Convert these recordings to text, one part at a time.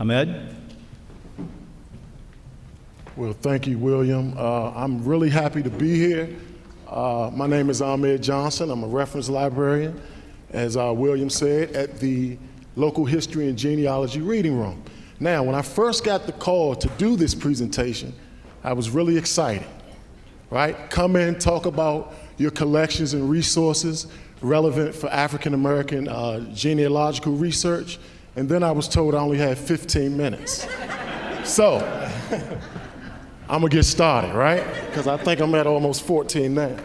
Ahmed? Well, thank you, William. Uh, I'm really happy to be here. Uh, my name is Ahmed Johnson. I'm a reference librarian, as uh, William said, at the local history and genealogy reading room. Now, when I first got the call to do this presentation, I was really excited, right? Come in, talk about your collections and resources relevant for African American uh, genealogical research, and then I was told I only had 15 minutes. so, I'm gonna get started, right? Because I think I'm at almost 14 now.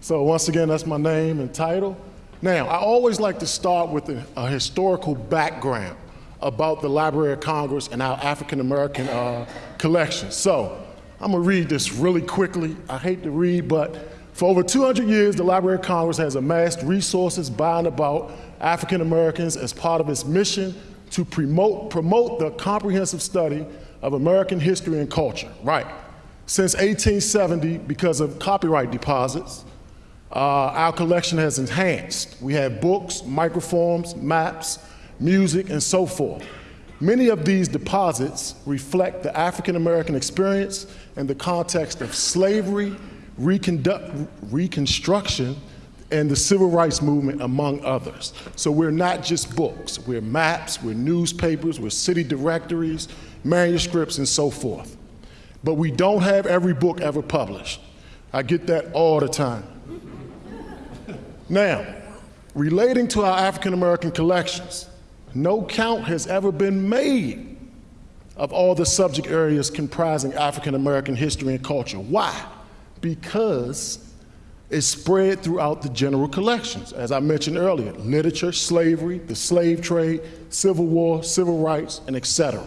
So once again, that's my name and title. Now, I always like to start with a, a historical background about the Library of Congress and our African American uh, collection. So I'm gonna read this really quickly. I hate to read, but for over 200 years, the Library of Congress has amassed resources by and about African Americans as part of its mission to promote, promote the comprehensive study of American history and culture, right. Since 1870, because of copyright deposits, uh, our collection has enhanced. We have books, microforms, maps, music, and so forth. Many of these deposits reflect the African American experience in the context of slavery, reconstruction, and the civil rights movement, among others. So we're not just books, we're maps, we're newspapers, we're city directories, manuscripts, and so forth. But we don't have every book ever published. I get that all the time. now, relating to our African American collections, no count has ever been made of all the subject areas comprising African American history and culture. Why? Because it's spread throughout the general collections. As I mentioned earlier, literature, slavery, the slave trade, civil war, civil rights, and etc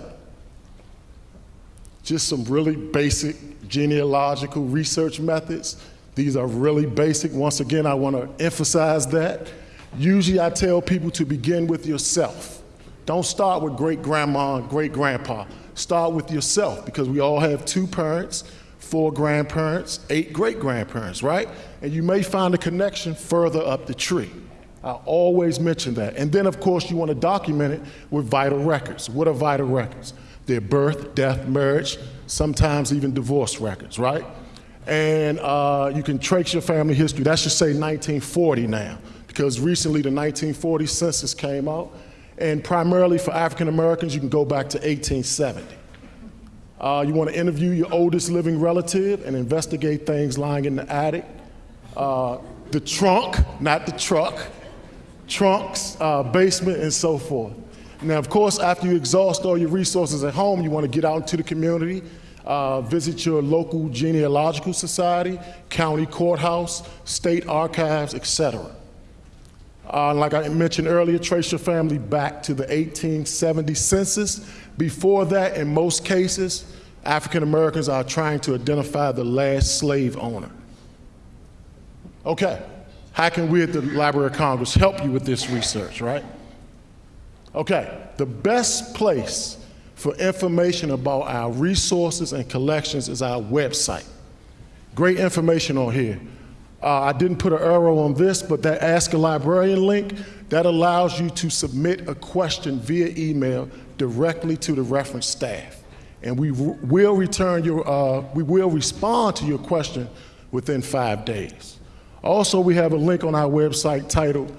just some really basic genealogical research methods. These are really basic. Once again, I want to emphasize that. Usually I tell people to begin with yourself. Don't start with great grandma and great grandpa. Start with yourself because we all have two parents, four grandparents, eight great grandparents, right? And you may find a connection further up the tree. I always mention that. And then, of course, you want to document it with vital records. What are vital records? their birth, death, marriage, sometimes even divorce records, right? And uh, you can trace your family history. That should say 1940 now, because recently the 1940 census came out. And primarily for African Americans, you can go back to 1870. Uh, you want to interview your oldest living relative and investigate things lying in the attic, uh, the trunk, not the truck, trunks, uh, basement, and so forth. Now, of course, after you exhaust all your resources at home, you want to get out into the community, uh, visit your local genealogical society, county courthouse, state archives, etc. Uh, like I mentioned earlier, trace your family back to the 1870 census. Before that, in most cases, African Americans are trying to identify the last slave owner. Okay, how can we at the Library of Congress help you with this research, right? Okay, the best place for information about our resources and collections is our website. Great information on here. Uh, I didn't put an arrow on this, but that Ask a Librarian link, that allows you to submit a question via email directly to the reference staff. And we will return your, uh, we will respond to your question within five days. Also, we have a link on our website titled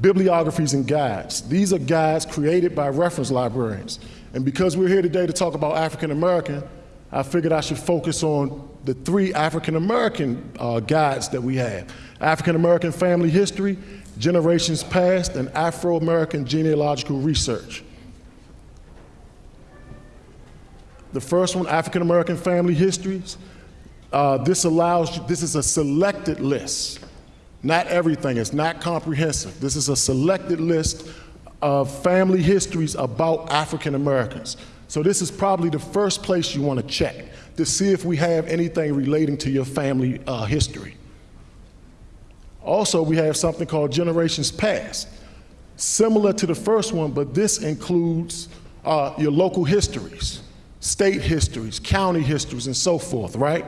bibliographies and guides. These are guides created by reference librarians. And because we're here today to talk about African American, I figured I should focus on the three African American uh, guides that we have. African American Family History, Generations Past, and Afro American Genealogical Research. The first one, African American Family Histories, uh, this allows you, this is a selected list not everything, it's not comprehensive. This is a selected list of family histories about African Americans. So this is probably the first place you want to check to see if we have anything relating to your family uh, history. Also, we have something called Generations Past, similar to the first one, but this includes uh, your local histories, state histories, county histories, and so forth, right?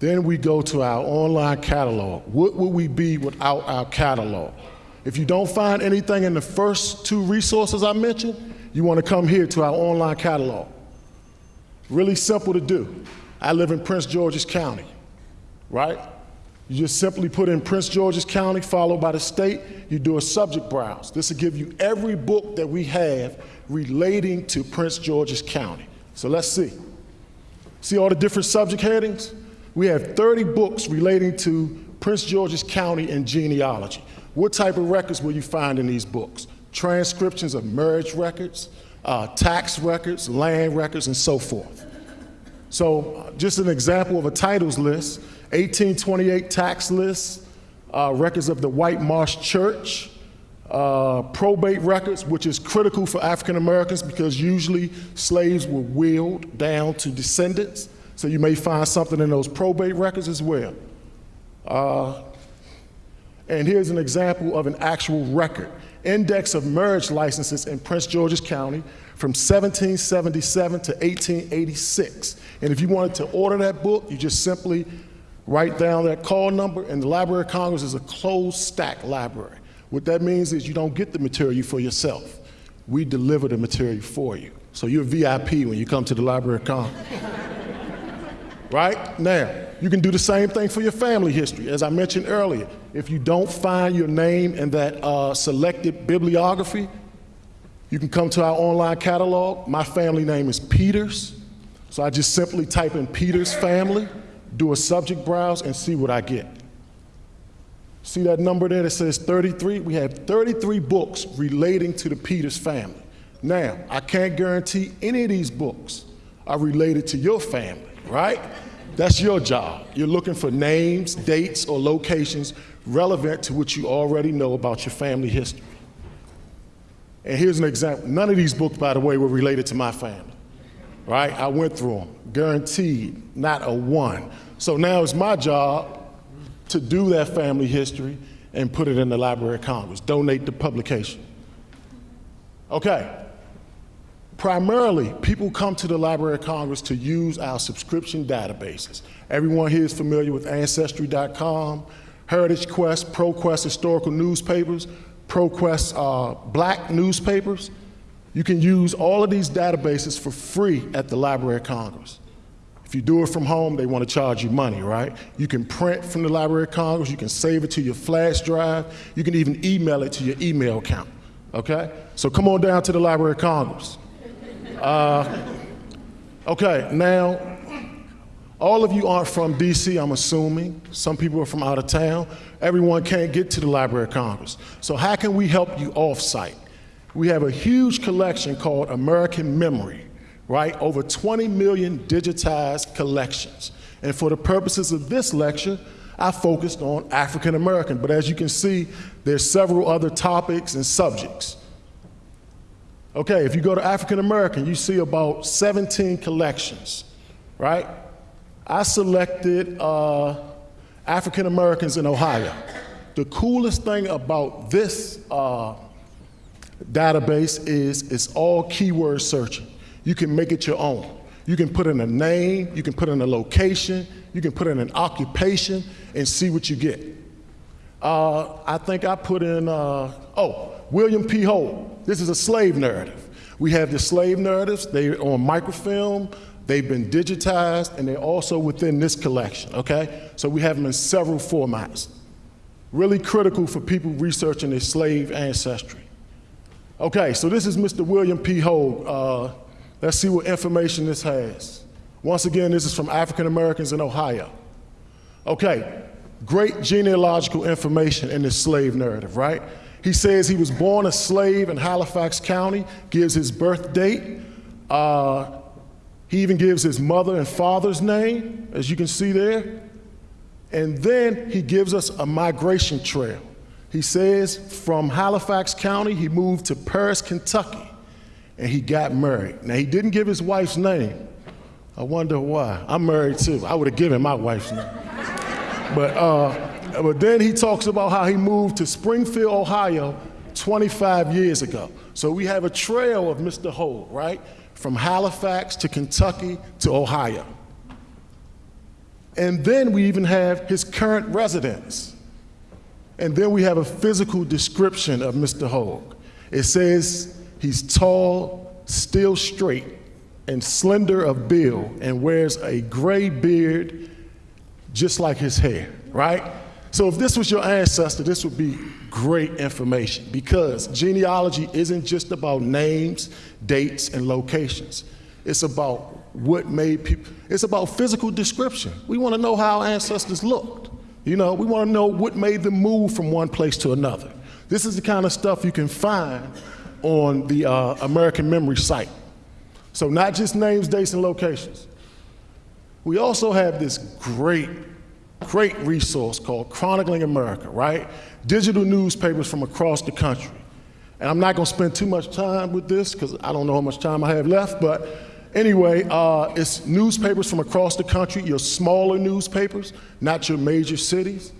Then we go to our online catalog. What would we be without our catalog? If you don't find anything in the first two resources I mentioned, you want to come here to our online catalog. Really simple to do. I live in Prince George's County, right? You just simply put in Prince George's County, followed by the state. You do a subject browse. This will give you every book that we have relating to Prince George's County. So let's see. See all the different subject headings? We have 30 books relating to Prince George's County and genealogy. What type of records will you find in these books? Transcriptions of marriage records, uh, tax records, land records, and so forth. So just an example of a titles list, 1828 tax lists, uh, records of the White Marsh Church, uh, probate records, which is critical for African Americans because usually slaves were willed down to descendants. So you may find something in those probate records as well. Uh, and here's an example of an actual record. Index of marriage licenses in Prince George's County from 1777 to 1886. And if you wanted to order that book, you just simply write down that call number, and the Library of Congress is a closed stack library. What that means is you don't get the material for yourself. We deliver the material for you. So you're VIP when you come to the Library of Congress. right? Now, you can do the same thing for your family history. As I mentioned earlier, if you don't find your name in that uh, selected bibliography, you can come to our online catalog. My family name is Peters. So I just simply type in Peters family, do a subject browse, and see what I get. See that number there that says 33? We have 33 books relating to the Peters family. Now, I can't guarantee any of these books are related to your family, right? That's your job. You're looking for names, dates, or locations relevant to what you already know about your family history. And here's an example. None of these books, by the way, were related to my family, right? I went through them, guaranteed, not a one. So now it's my job to do that family history and put it in the Library of Congress, donate the publication. Okay. Primarily, people come to the Library of Congress to use our subscription databases. Everyone here is familiar with Ancestry.com, Heritage Quest, ProQuest historical newspapers, ProQuest uh, black newspapers. You can use all of these databases for free at the Library of Congress. If you do it from home, they want to charge you money, right? You can print from the Library of Congress, you can save it to your flash drive, you can even email it to your email account, okay? So come on down to the Library of Congress. Uh, okay, now, all of you aren't from DC, I'm assuming. Some people are from out of town. Everyone can't get to the Library of Congress. So how can we help you off-site? We have a huge collection called American Memory right? Over 20 million digitized collections. And for the purposes of this lecture, I focused on African American, but as you can see, there's several other topics and subjects. Okay, if you go to African American, you see about 17 collections, right? I selected uh, African Americans in Ohio. The coolest thing about this uh, database is it's all keyword searching. You can make it your own. You can put in a name, you can put in a location, you can put in an occupation and see what you get. Uh, I think I put in, uh, oh, William P. Holt. This is a slave narrative. We have the slave narratives, they're on microfilm, they've been digitized, and they're also within this collection, okay? So we have them in several formats. Really critical for people researching their slave ancestry. Okay, so this is Mr. William P. Hogue. Uh, Let's see what information this has. Once again, this is from African Americans in Ohio. Okay, great genealogical information in this slave narrative, right? He says he was born a slave in Halifax County, gives his birth date. Uh, he even gives his mother and father's name, as you can see there. And then he gives us a migration trail. He says from Halifax County, he moved to Paris, Kentucky and he got married. Now, he didn't give his wife's name. I wonder why. I'm married too. I would have given my wife's name. But, uh, but then he talks about how he moved to Springfield, Ohio 25 years ago. So we have a trail of Mr. Holt, right? From Halifax to Kentucky to Ohio. And then we even have his current residence. And then we have a physical description of Mr. Hogue. It says he's tall, still straight, and slender of build, and wears a gray beard just like his hair, right? So if this was your ancestor, this would be great information because genealogy isn't just about names, dates, and locations. It's about what made people, it's about physical description. We want to know how ancestors looked. You know, we want to know what made them move from one place to another. This is the kind of stuff you can find on the uh, American Memory site. So not just names, dates, and locations. We also have this great, great resource called Chronicling America, right? Digital newspapers from across the country. And I'm not gonna spend too much time with this because I don't know how much time I have left, but Anyway, uh, it's newspapers from across the country, your smaller newspapers, not your major cities.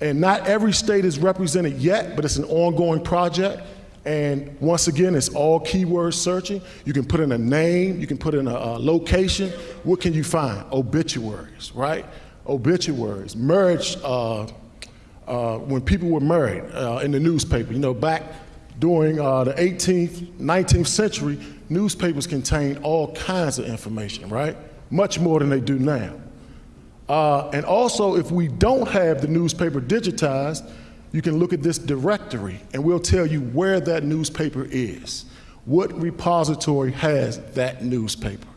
And not every state is represented yet, but it's an ongoing project. And once again, it's all keyword searching. You can put in a name, you can put in a, a location. What can you find? Obituaries, right? Obituaries, marriage, uh, uh, when people were married uh, in the newspaper. You know, back during uh, the 18th, 19th century, newspapers contained all kinds of information, right? Much more than they do now. Uh, and also, if we don't have the newspaper digitized, you can look at this directory and we'll tell you where that newspaper is. What repository has that newspaper?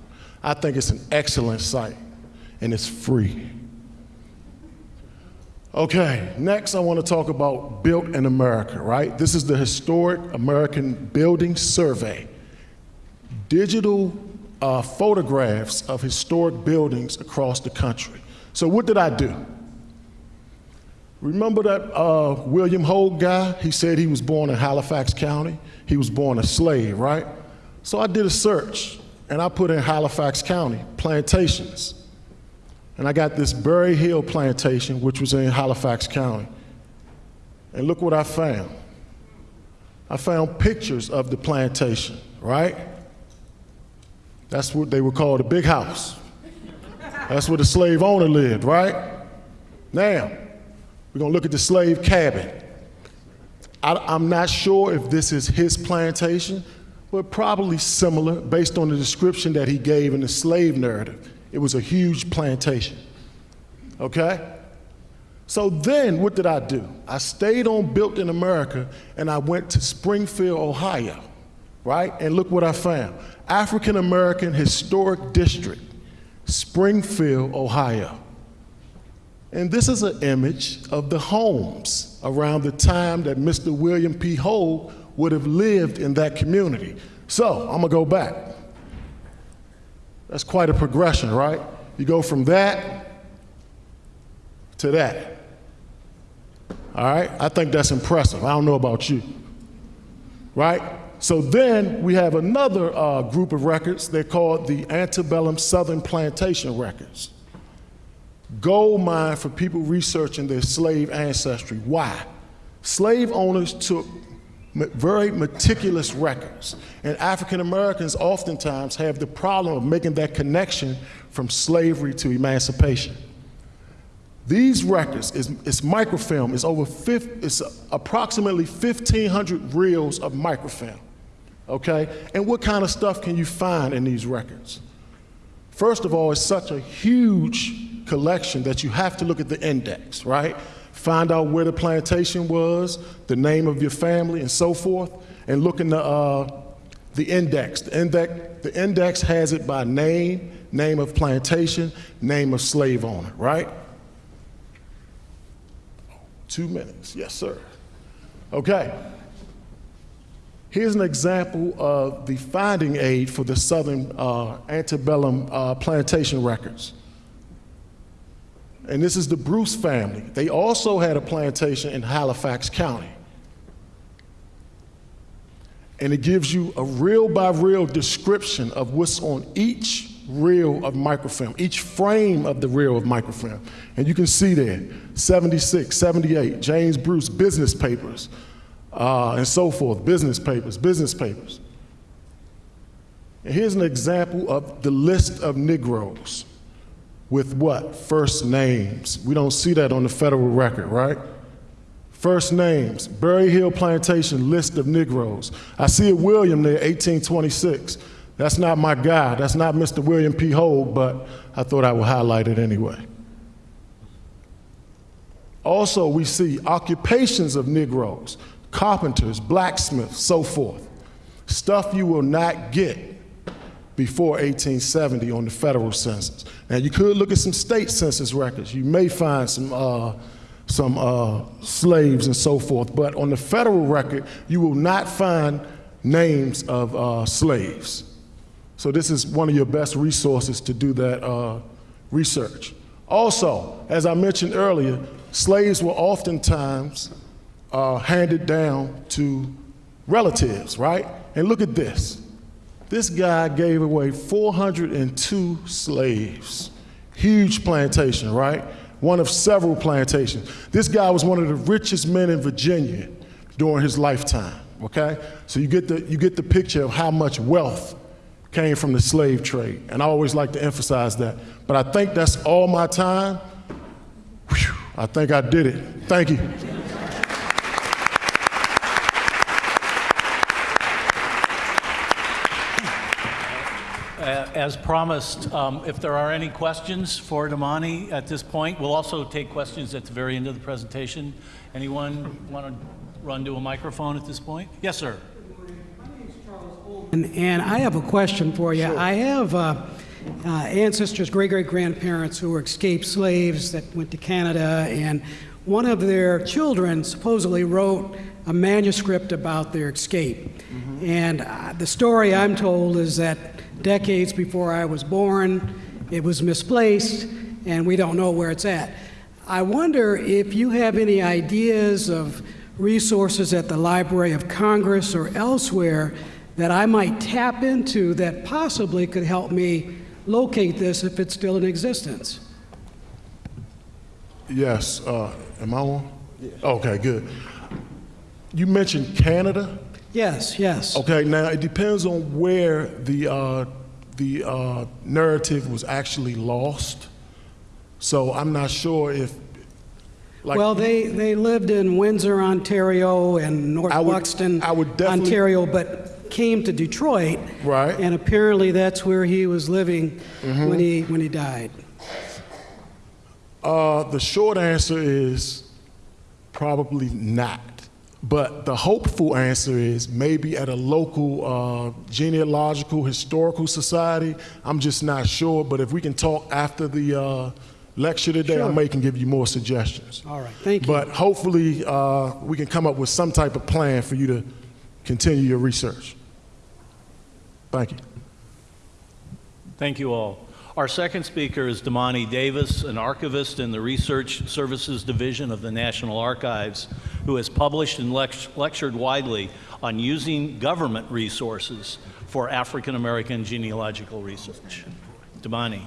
I think it's an excellent site and it's free. Okay, next I want to talk about Built in America, right? This is the Historic American Building Survey. Digital uh, photographs of historic buildings across the country. So what did I do? Remember that uh, William Hogue guy? He said he was born in Halifax County. He was born a slave, right? So I did a search and I put in Halifax County, plantations. And I got this Berry Hill plantation, which was in Halifax County. And look what I found. I found pictures of the plantation, right? That's what they would call the big house. That's where the slave owner lived, right? Now, we're gonna look at the slave cabin. I, am not sure if this is his plantation, but probably similar based on the description that he gave in the slave narrative. It was a huge plantation. Okay? So then, what did I do? I stayed on Built in America and I went to Springfield, Ohio, right? And look what I found African American Historic District, Springfield, Ohio. And this is an image of the homes around the time that Mr. William P. Hogue would have lived in that community. So I'm gonna go back. That's quite a progression, right? You go from that to that. All right? I think that's impressive. I don't know about you. Right? So then we have another uh, group of records. They're called the Antebellum Southern Plantation Records. Gold mine for people researching their slave ancestry. Why? Slave owners took very meticulous records. And African Americans oftentimes have the problem of making that connection from slavery to emancipation. These records, is, it's microfilm, it's over, 50, it's approximately 1,500 reels of microfilm, okay? And what kind of stuff can you find in these records? First of all, it's such a huge collection that you have to look at the index, right? find out where the plantation was, the name of your family, and so forth, and look in the, uh, the index. The, index. the index has it by name, name of plantation, name of slave owner, right? Two minutes, yes, sir. Okay. Here's an example of the finding aid for the Southern uh, antebellum uh, plantation records and this is the Bruce family. They also had a plantation in Halifax County. And it gives you a reel by reel description of what's on each reel of microfilm, each frame of the reel of microfilm. And you can see there 76, 78, James Bruce business papers, uh, and so forth, business papers, business papers. And here's an example of the list of Negroes with what? First names. We don't see that on the federal record, right? First names, Berry Hill Plantation, list of Negroes. I see a William there, 1826. That's not my guy. That's not Mr. William P. Hogue, but I thought I would highlight it anyway. Also, we see occupations of Negroes, carpenters, blacksmiths, so forth. Stuff you will not get before 1870 on the federal census. Now, you could look at some state census records. You may find some, uh, some uh, slaves and so forth, but on the federal record, you will not find names of uh, slaves. So this is one of your best resources to do that uh, research. Also, as I mentioned earlier, slaves were oftentimes uh, handed down to relatives, right? And look at this. This guy gave away 402 slaves. Huge plantation, right? One of several plantations. This guy was one of the richest men in Virginia during his lifetime, okay? So you get the, you get the picture of how much wealth came from the slave trade. And I always like to emphasize that. But I think that's all my time. Whew, I think I did it. Thank you. Uh, As promised, um, if there are any questions for Damani at this point, we'll also take questions at the very end of the presentation. Anyone want to run to a microphone at this point? Yes, sir. My name is Charles and, and I have a question for you. I have uh, uh, ancestors, great great grandparents who were escaped slaves that went to Canada, and one of their children supposedly wrote a manuscript about their escape. And uh, the story I'm told is that decades before I was born, it was misplaced, and we don't know where it's at. I wonder if you have any ideas of resources at the Library of Congress or elsewhere that I might tap into that possibly could help me locate this if it's still in existence. Yes, uh, am I on? Okay, good. You mentioned Canada. Yes, yes. Okay, now it depends on where the, uh, the uh, narrative was actually lost. So I'm not sure if, like, well, they, they lived in Windsor, Ontario, and North I would- Buxton, I would definitely- Ontario, but came to Detroit. Right. And apparently that's where he was living Mm-hmm. when, he, when he died. uh, the short answer is probably not. But the hopeful answer is maybe at a local uh, genealogical historical society. I'm just not sure. But if we can talk after the uh, lecture today, I Sure. may can give you more suggestions. All right, thank you. But hopefully, uh, we can come up with some type of plan for you to continue your research. Thank you. Thank you all. Our second speaker is Damani Davis, an archivist in the Research Services Division of the National Archives, who has published and lectured widely on using government resources for African American genealogical research. Damani.